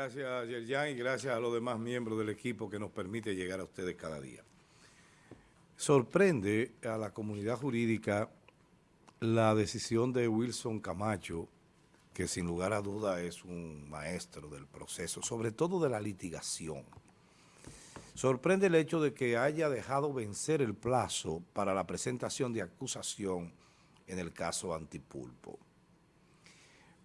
gracias Yerjan y gracias a los demás miembros del equipo que nos permite llegar a ustedes cada día. Sorprende a la comunidad jurídica la decisión de Wilson Camacho, que sin lugar a duda es un maestro del proceso, sobre todo de la litigación. Sorprende el hecho de que haya dejado vencer el plazo para la presentación de acusación en el caso Antipulpo.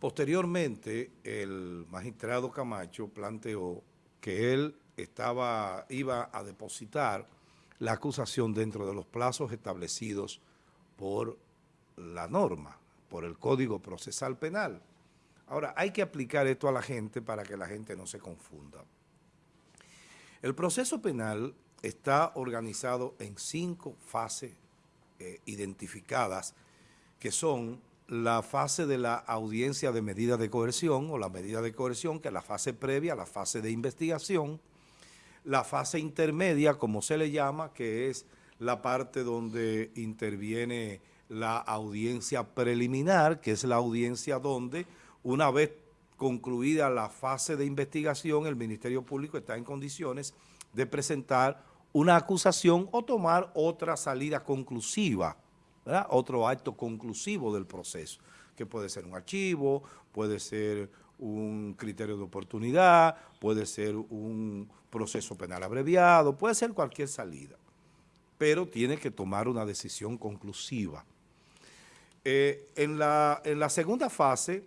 Posteriormente, el magistrado Camacho planteó que él estaba, iba a depositar la acusación dentro de los plazos establecidos por la norma, por el Código Procesal Penal. Ahora, hay que aplicar esto a la gente para que la gente no se confunda. El proceso penal está organizado en cinco fases eh, identificadas que son la fase de la audiencia de medida de coerción o la medida de coerción, que es la fase previa, la fase de investigación, la fase intermedia, como se le llama, que es la parte donde interviene la audiencia preliminar, que es la audiencia donde una vez concluida la fase de investigación, el Ministerio Público está en condiciones de presentar una acusación o tomar otra salida conclusiva otro acto conclusivo del proceso, que puede ser un archivo, puede ser un criterio de oportunidad, puede ser un proceso penal abreviado, puede ser cualquier salida, pero tiene que tomar una decisión conclusiva. Eh, en, la, en, la, segunda fase,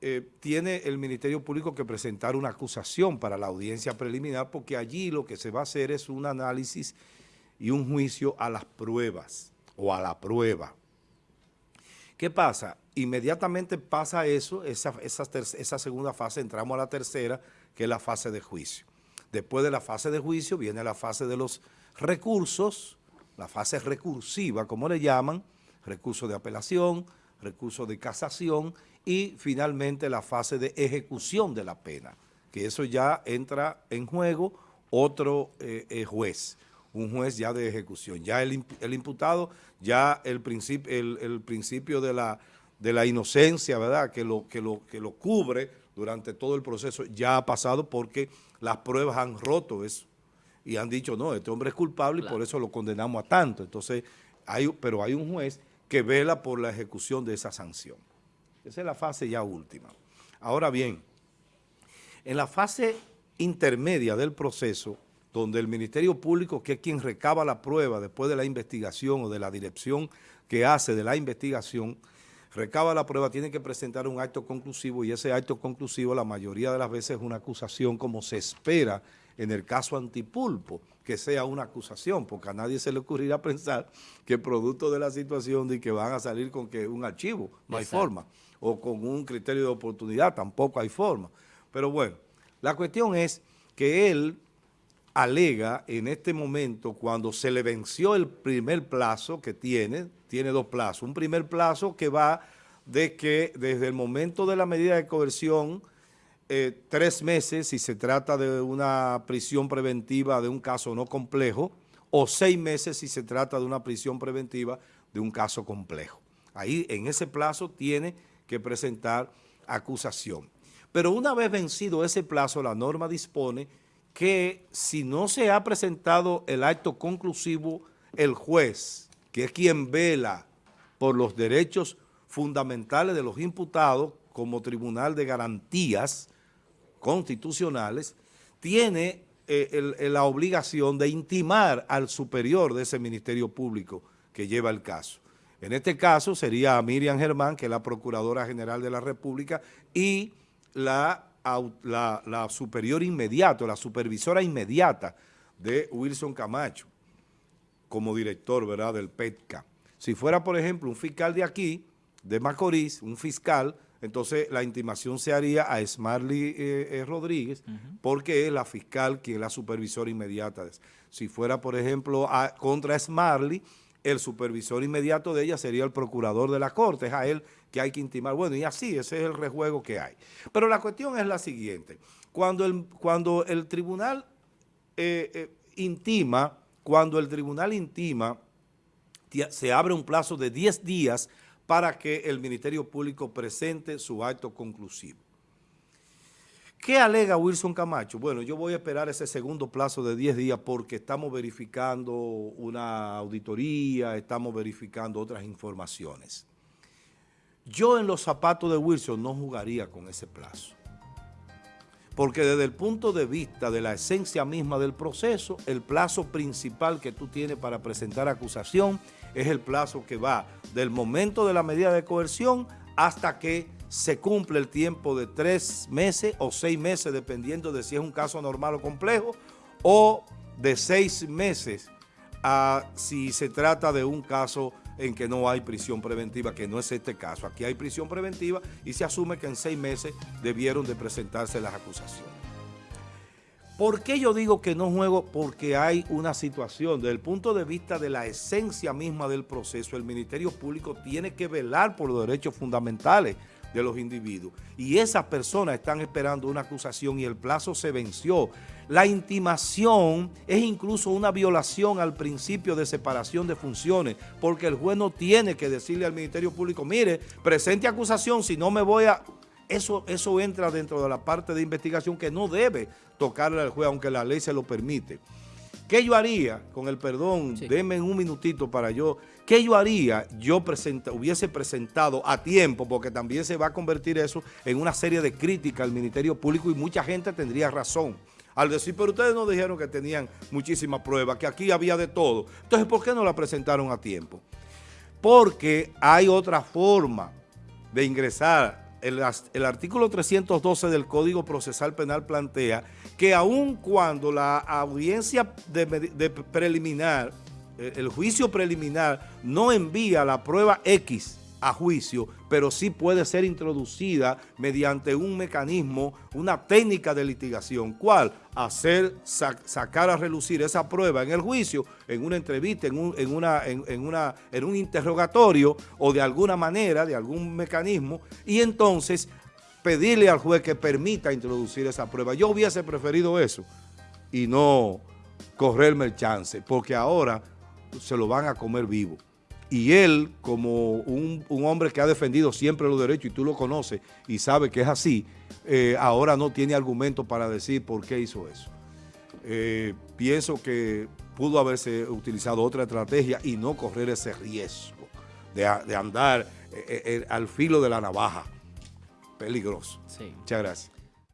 eh, tiene el Ministerio Público que presentar una acusación para la audiencia preliminar, porque allí lo que se va a hacer es un análisis y un juicio a las pruebas o a la prueba. ¿Qué pasa? Inmediatamente pasa eso, esa, esa, segunda fase, entramos a la tercera, que es la fase de juicio. Después de la fase de juicio viene la fase de los recursos, la fase recursiva, como le llaman, recurso de apelación, recurso de casación y finalmente la fase de ejecución de la pena, que eso ya entra en juego otro eh, eh, juez un juez ya de ejecución. Ya el, imputado, ya el, principio el, principio de la, de la inocencia, ¿verdad?, que lo, que, lo, que lo cubre durante todo el proceso, ya ha pasado porque las pruebas han roto eso y han dicho, no, este hombre es culpable y por eso lo condenamos a tanto. Entonces, hay, pero hay un juez que vela por la ejecución de esa sanción. Esa es la fase ya última. Ahora bien, en la fase intermedia del proceso, donde el Ministerio Público, que es quien recaba la prueba después de la investigación o de la dirección que hace de la investigación, recaba la prueba, tiene que presentar un acto conclusivo y ese acto conclusivo la mayoría de las veces es una acusación como se espera en el caso antipulpo, que sea una acusación, porque a nadie se le ocurrirá pensar que producto de la situación de que van a salir con que un archivo, no hay forma, o con un criterio de oportunidad, tampoco hay forma. Pero bueno, la cuestión es que él alega en este momento, cuando se le venció el primer plazo que tiene, tiene dos plazos, un primer plazo que va de que desde el momento de la medida de coerción, eh, tres meses si se trata de una prisión preventiva de un caso no complejo, o seis meses si se trata de una prisión preventiva de un caso complejo. Ahí en ese plazo tiene que presentar acusación. Pero una vez vencido ese plazo, la norma dispone que si no se ha presentado el acto conclusivo, el juez, que es quien vela por los derechos fundamentales de los imputados como tribunal de garantías constitucionales, tiene eh, la obligación de intimar al superior de ese Ministerio Público que lleva el caso. En este caso sería Miriam Germán, que es la Procuradora General de la República, y la la, superior inmediato, la supervisora inmediata de Wilson Camacho como director ¿verdad? del PETCA. Si fuera, por ejemplo, un fiscal de aquí, de Macorís, un fiscal, entonces la intimación se haría a Smarly eh, eh, Rodríguez, porque es la fiscal quien es la supervisora inmediata. Si fuera, por ejemplo, contra Smarly, el supervisor inmediato de ella sería el procurador de la corte, es a él que hay que intimar. Bueno, y así, ese es el rejuego que hay. Pero la cuestión es la siguiente, cuando el, cuando el tribunal eh, eh, intima, cuando el tribunal intima, se abre un plazo de 10 días para que el Ministerio Público presente su acto conclusivo. ¿Qué alega Wilson Camacho? Bueno, yo voy a esperar ese segundo plazo de 10 días porque estamos verificando una auditoría, estamos verificando otras informaciones. Yo en los zapatos de Wilson no jugaría con ese plazo. Porque desde el punto de vista de la esencia misma del proceso, el plazo principal que tú tienes para presentar acusación es el plazo que va del momento de la medida de coerción hasta que se cumple el tiempo de tres meses o seis meses, dependiendo de si es un caso normal o complejo, o de seis meses si se trata de un caso en que no hay prisión preventiva, que no es este caso. Aquí hay prisión preventiva y se asume que en seis meses debieron de presentarse las acusaciones. ¿Por qué yo digo que no juego? Porque hay una situación, desde el punto de vista de la esencia misma del proceso, el Ministerio Público tiene que velar por los derechos fundamentales de los individuos. Y esas personas están esperando una acusación y el plazo se venció. La intimación es incluso una violación al principio de separación de funciones, porque el juez no tiene que decirle al Ministerio Público, mire, presente acusación, si no me voy a... Eso, eso entra dentro de la parte de investigación que no debe tocarle al juez, aunque la ley se lo permite. ¿Qué yo haría? Con el perdón, denme un minutito para yo. ¿Qué yo haría? Yo hubiese presentado a tiempo, porque también se va a convertir eso en una serie de críticas al Ministerio Público y mucha gente tendría razón. Al decir, pero ustedes no dijeron que tenían muchísimas pruebas, que aquí había de todo. Entonces, ¿por qué no la presentaron a tiempo? Porque hay otra forma de ingresar el, artículo 312 del Código Procesal Penal plantea que aun cuando la audiencia preliminar, eh, el juicio preliminar no envía la prueba X a juicio, pero sí puede ser introducida mediante un mecanismo, una técnica de litigación. ¿Cuál? Hacer, sacar a relucir esa prueba en el juicio, en una entrevista, en un, en, una, en, una, en un interrogatorio o de alguna manera, de algún mecanismo, y entonces pedirle al juez que permita introducir esa prueba. Yo hubiese preferido eso y no correrme el chance, porque ahora se lo van a comer vivo y él, como un, hombre que ha defendido siempre los derechos, y tú lo conoces y sabes que es así, eh, ahora no tiene argumento para decir por qué hizo eso. Eh, pienso que pudo haberse utilizado otra estrategia y no correr ese riesgo de, andar eh, al filo de la navaja. Peligroso. Muchas gracias.